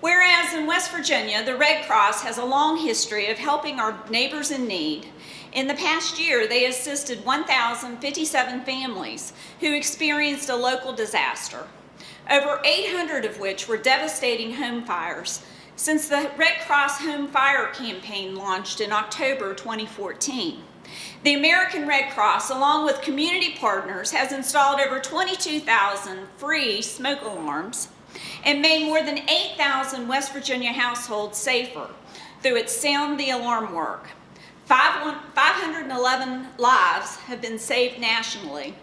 Whereas in West Virginia, the Red Cross has a long history of helping our neighbors in need. In the past year, they assisted 1,057 families who experienced a local disaster, over 800 of which were devastating home fires since the Red Cross Home Fire Campaign launched in October 2014. The American Red Cross, along with community partners, has installed over 22,000 free smoke alarms and made more than 8,000 West Virginia households safer through its Sound the Alarm work. 511 lives have been saved nationally,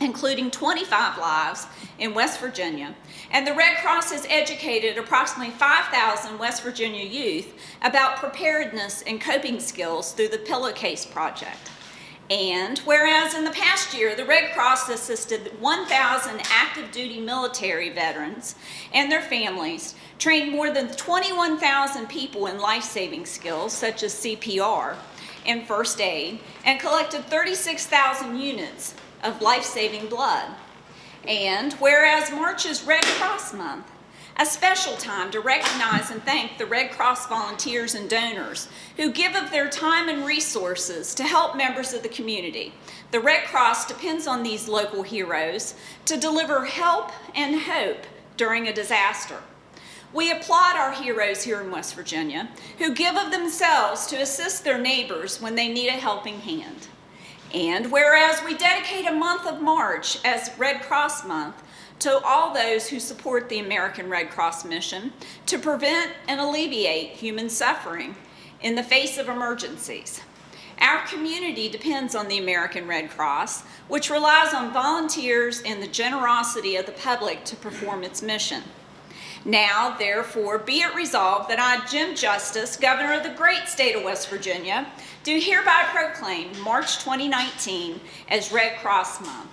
including 25 lives in West Virginia, and the Red Cross has educated approximately 5,000 West Virginia youth about preparedness and coping skills through the Pillowcase Project. And whereas in the past year, the Red Cross assisted 1,000 active duty military veterans and their families, trained more than 21,000 people in life-saving skills such as CPR and first aid, and collected 36,000 units of life-saving blood. And whereas March is Red Cross Month, a special time to recognize and thank the Red Cross volunteers and donors who give of their time and resources to help members of the community. The Red Cross depends on these local heroes to deliver help and hope during a disaster. We applaud our heroes here in West Virginia who give of themselves to assist their neighbors when they need a helping hand. And whereas we dedicate a month of March as Red Cross Month to all those who support the American Red Cross mission to prevent and alleviate human suffering in the face of emergencies. Our community depends on the American Red Cross, which relies on volunteers and the generosity of the public to perform its mission. Now, therefore, be it resolved that I, Jim Justice, Governor of the great state of West Virginia, do hereby proclaim March 2019 as Red Cross Month.